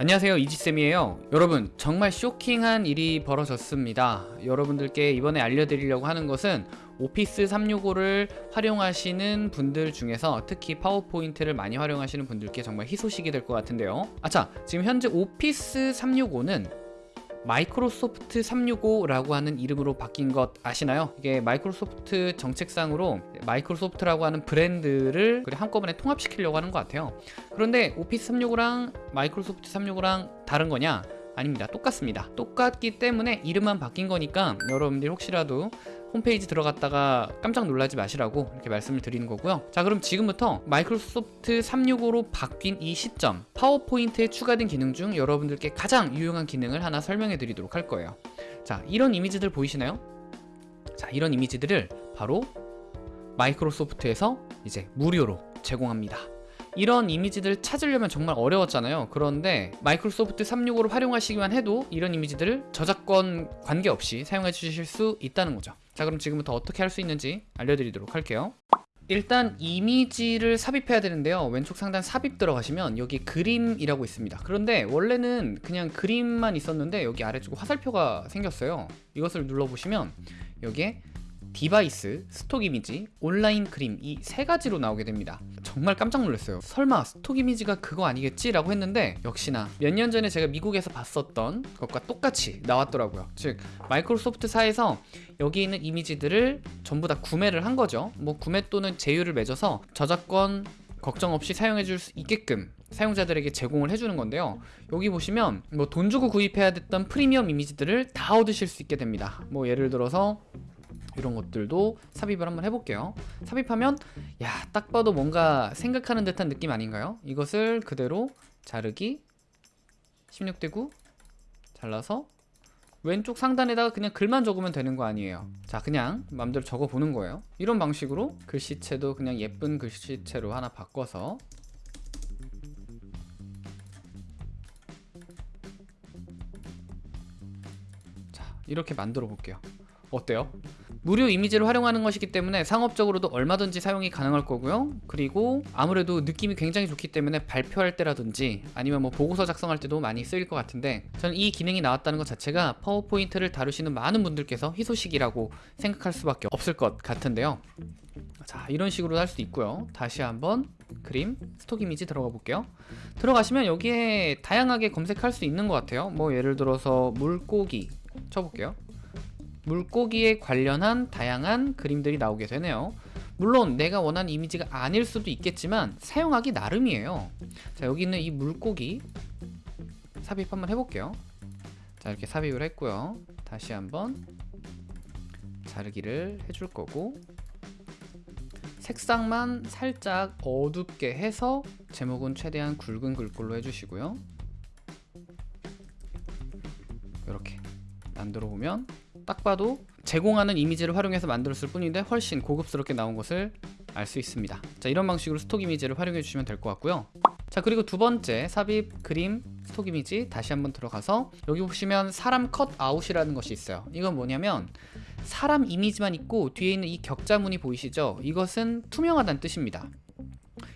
안녕하세요 이지쌤이에요. 여러분 정말 쇼킹한 일이 벌어졌습니다. 여러분들께 이번에 알려드리려고 하는 것은 오피스 365를 활용하시는 분들 중에서 특히 파워포인트를 많이 활용하시는 분들께 정말 희소식이 될 것 같은데요. 아차 지금 현재 오피스 365는 마이크로소프트 365라고 하는 이름으로 바뀐 것 아시나요? 이게 마이크로소프트 정책상으로 마이크로소프트라고 하는 브랜드를 한꺼번에 통합시키려고 하는 것 같아요 그런데 오피스 365랑 마이크로소프트 365랑 다른 거냐? 아닙니다. 똑같습니다. 똑같기 때문에 이름만 바뀐 거니까 여러분들이 혹시라도 홈페이지 들어갔다가 깜짝 놀라지 마시라고 이렇게 말씀을 드리는 거고요. 자 그럼 지금부터 마이크로소프트 365로 바뀐 이 시점 파워포인트에 추가된 기능 중 여러분들께 가장 유용한 기능을 하나 설명해 드리도록 할 거예요. 자 이런 이미지들 보이시나요? 자 이런 이미지들을 바로 마이크로소프트에서 이제 무료로 제공합니다 이런 이미지들을 찾으려면 정말 어려웠잖아요. 그런데 마이크로소프트 365를 활용하시기만 해도 이런 이미지들을 저작권 관계없이 사용해 주실 수 있다는 거죠. 자 그럼 지금부터 어떻게 할 수 있는지 알려드리도록 할게요. 일단 이미지를 삽입해야 되는데요. 왼쪽 상단 삽입 들어가시면 여기 그림이라고 있습니다. 그런데 원래는 그냥 그림만 있었는데 여기 아래쪽 화살표가 생겼어요. 이것을 눌러보시면 여기에 device, stock image, 온라인 그림 이 세 가지로 나오게 됩니다. 정말 깜짝 놀랐어요. 설마 stock image가 그거 아니겠지? 라고 했는데 역시나 몇 년 전에 제가 미국에서 봤었던 것과 똑같이 나왔더라고요. 즉 마이크로소프트 사에서 여기 있는 이미지들을 전부 다 구매를 한 거죠. 뭐 구매 또는 제휴를 맺어서 저작권 걱정 없이 사용해 줄 수 있게끔 사용자들에게 제공을 해주는 건데요. 여기 보시면 뭐 돈 주고 구입해야 됐던 프리미엄 이미지들을 다 얻으실 수 있게 됩니다. 뭐 예를 들어서 이런 것들도 삽입을 한번 해볼게요 삽입하면 야 딱 봐도 뭔가 생각하는 듯한 느낌 아닌가요? 이것을 그대로 자르기 16대 9 잘라서 왼쪽 상단에다가 그냥 글만 적으면 되는 거 아니에요 자 그냥 마음대로 적어 보는 거예요 이런 방식으로 글씨체도 그냥 예쁜 글씨체로 하나 바꿔서 자 이렇게 만들어 볼게요 어때요? 무료 이미지를 활용하는 것이기 때문에 상업적으로도 얼마든지 사용이 가능할 거고요. 그리고 아무래도 느낌이 굉장히 좋기 때문에 발표할 때라든지 아니면 뭐 보고서 작성할 때도 많이 쓰일 것 같은데 저는 이 기능이 나왔다는 것 자체가 파워포인트를 다루시는 많은 분들께서 희소식이라고 생각할 수밖에 없을 것 같은데요. 자 이런 식으로 할 수 있고요. 다시 한번 그림 스톡 이미지 들어가 볼게요. 들어가시면 여기에 다양하게 검색할 수 있는 것 같아요. 뭐 예를 들어서 물고기 쳐볼게요 물고기에 관련한 다양한 그림들이 나오게 되네요. 물론 내가 원하는 이미지가 아닐 수도 있겠지만 사용하기 나름이에요. 자 여기 있는 이 물고기 삽입 한번 해볼게요. 자 이렇게 삽입을 했고요. 다시 한번 자르기를 해줄 거고 색상만 살짝 어둡게 해서 제목은 최대한 굵은 글꼴로 해주시고요. 이렇게 만들어 보면 딱 봐도 제공하는 이미지를 활용해서 만들었을 뿐인데 훨씬 고급스럽게 나온 것을 알 수 있습니다. 자 이런 방식으로 stock 이미지를 활용해 주시면 될 것 같고요. 자 그리고 두 번째 삽입 그림 stock 이미지 다시 한번 들어가서 여기 보시면 사람 cut out이라는 것이 있어요. 이건 뭐냐면 사람 이미지만 있고 뒤에 있는 이 격자문이 보이시죠? 이것은 투명하다는 뜻입니다.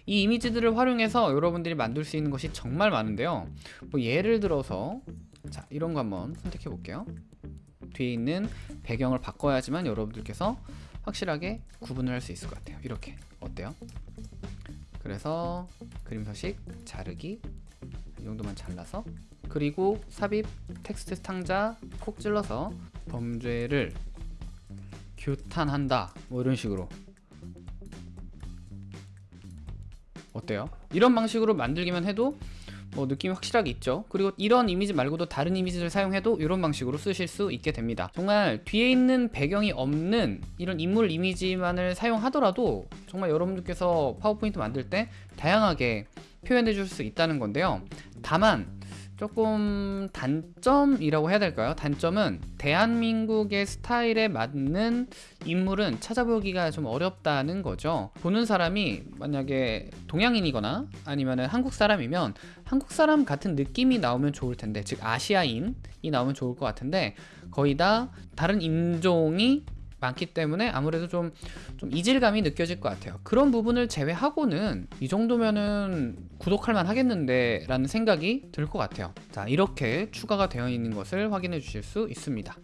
이 이미지들을 활용해서 여러분들이 만들 수 있는 것이 정말 많은데요. 뭐 예를 들어서 자 이런 거 한번 선택해 볼게요 뒤에 있는 배경을 바꿔야지만 여러분들께서 확실하게 구분을 할 수 있을 것 같아요. 이렇게. 어때요? 그래서 그림 서식 자르기. 이 정도만 잘라서. 그리고 삽입 텍스트 상자 콕 찔러서 범죄를 규탄한다. 뭐 이런 식으로. 어때요? 이런 방식으로 만들기만 해도 뭐 느낌이 확실하게 있죠. 그리고 이런 이미지 말고도 다른 이미지를 사용해도 이런 방식으로 쓰실 수 있게 됩니다. 정말 뒤에 있는 배경이 없는 이런 인물 이미지만을 사용하더라도 정말 여러분들께서 파워포인트 만들 때 다양하게 표현해 줄 수 있다는 건데요. 다만 조금 단점이라고 해야 될까요? 단점은 대한민국의 스타일에 맞는 인물은 찾아보기가 좀 어렵다는 거죠 보는 사람이 만약에 동양인이거나 아니면 한국 사람이면 한국 사람 같은 느낌이 나오면 좋을 텐데 즉 아시아인이 나오면 좋을 것 같은데 거의 다 다른 인종이 많기 때문에 아무래도 좀, 좀 이질감이 느껴질 것 같아요. 그런 부분을 제외하고는 이 정도면은 구독할 만 하겠는데 라는 생각이 들 것 같아요. 자 이렇게 추가가 되어 있는 것을 확인해 주실 수 있습니다.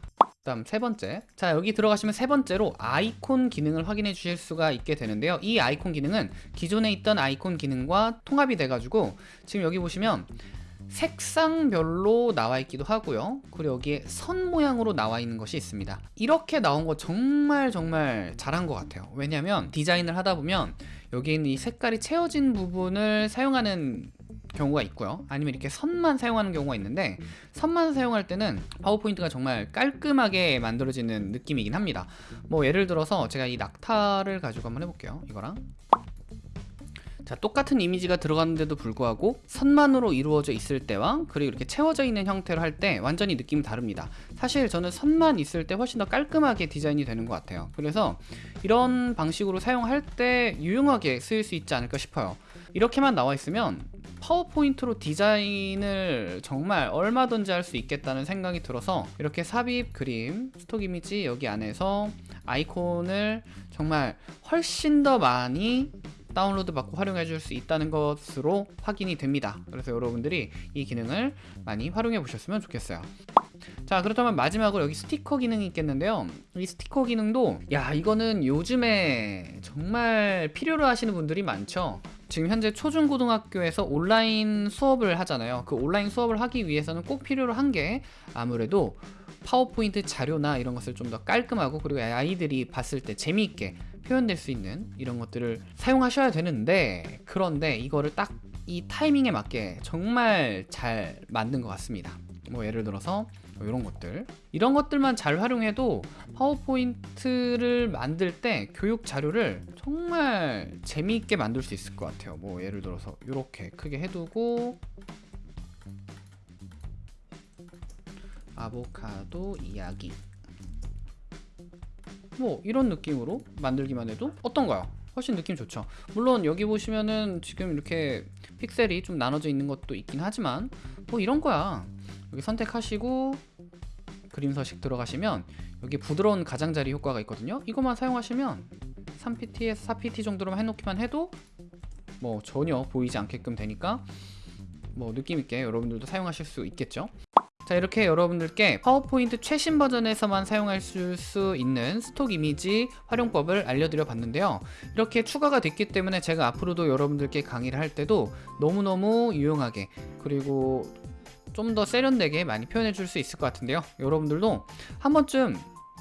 다음 세 번째. 자 여기 들어가시면 세 번째로 아이콘 기능을 확인해 주실 수가 있게 되는데요. 이 아이콘 기능은 기존에 있던 아이콘 기능과 통합이 돼 가지고 지금 여기 보시면 색상별로 나와 있기도 하고요. 그리고 여기에 선 모양으로 나와 있는 것이 있습니다. 이렇게 나온 거 정말 정말 잘한 것 같아요. 왜냐면 디자인을 하다 보면 여기 있는 이 색깔이 채워진 부분을 사용하는 경우가 있고요. 아니면 이렇게 선만 사용하는 경우가 있는데 선만 사용할 때는 파워포인트가 정말 깔끔하게 만들어지는 느낌이긴 합니다. 뭐 예를 들어서 제가 이 낙타를 가지고 한번 해볼게요. 이거랑 자 똑같은 이미지가 들어갔는데도 불구하고 선만으로 이루어져 있을 때와 그리고 이렇게 채워져 있는 형태로 할 때 완전히 느낌이 다릅니다. 사실 저는 선만 있을 때 훨씬 더 깔끔하게 디자인이 되는 것 같아요. 그래서 이런 방식으로 사용할 때 유용하게 쓰일 수 있지 않을까 싶어요. 이렇게만 나와 있으면 파워포인트로 디자인을 정말 얼마든지 할 수 있겠다는 생각이 들어서 이렇게 삽입 그림 스톡 이미지 여기 안에서 아이콘을 정말 훨씬 더 많이 다운로드 받고 활용해 줄 수 있다는 것으로 확인이 됩니다. 그래서 여러분들이 이 기능을 많이 활용해 보셨으면 좋겠어요. 자 그렇다면 마지막으로 여기 스티커 기능이 있겠는데요. 이 스티커 기능도 야 이거는 요즘에 정말 필요로 하시는 분들이 많죠. 지금 현재 초중고등학교에서 온라인 수업을 하잖아요. 그 온라인 수업을 하기 위해서는 꼭 필요로 한 게 아무래도 파워포인트 자료나 이런 것을 좀 더 깔끔하고 그리고 아이들이 봤을 때 재미있게 표현될 수 있는 이런 것들을 사용하셔야 되는데 그런데 이거를 딱 이 타이밍에 맞게 정말 잘 만든 것 같습니다. 뭐 예를 들어서 뭐 이런 것들. 이런 것들만 잘 활용해도 파워포인트를 만들 때 교육 자료를 정말 재미있게 만들 수 있을 것 같아요. 뭐 예를 들어서 이렇게 크게 해두고 아보카도 이야기 뭐 이런 느낌으로 만들기만 해도 어떤가요? 훨씬 느낌 좋죠. 물론 여기 보시면은 지금 이렇게 픽셀이 좀 나눠져 있는 것도 있긴 하지만 뭐 이런 거야. 여기 선택하시고 그림 서식 들어가시면 여기 부드러운 가장자리 효과가 있거든요. 이것만 사용하시면 3pt에서 4pt 정도로만 해놓기만 해도 뭐 전혀 보이지 않게끔 되니까 뭐 느낌있게 여러분들도 사용하실 수 있겠죠 자 이렇게 여러분들께 파워포인트 최신 버전에서만 사용할 수 있는 스톡 이미지 활용법을 알려드려 봤는데요. 이렇게 추가가 됐기 때문에 제가 앞으로도 여러분들께 강의를 할 때도 너무너무 유용하게 그리고 좀 더 세련되게 많이 표현해 줄 수 있을 것 같은데요. 여러분들도 한 번쯤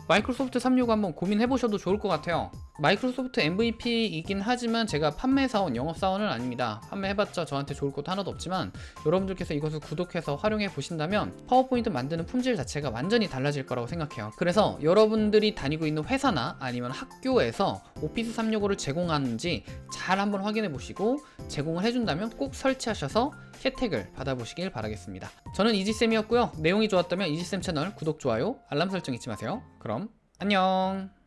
마이크로소프트 365 한번 고민해 보셔도 좋을 것 같아요 마이크로소프트 MVP이긴 하지만 제가 판매사원, 영업사원은 아닙니다. 판매해봤자 저한테 좋을 것도 하나도 없지만 여러분들께서 이것을 구독해서 활용해 보신다면 파워포인트 만드는 품질 자체가 완전히 달라질 거라고 생각해요. 그래서 여러분들이 다니고 있는 회사나 아니면 학교에서 오피스 365를 제공하는지 잘 한번 확인해 보시고 제공을 해준다면 꼭 설치하셔서 혜택을 받아보시길 바라겠습니다. 저는 이지쌤이었고요. 내용이 좋았다면 이지쌤 채널 구독, 좋아요, 알람 설정 잊지 마세요. 그럼 안녕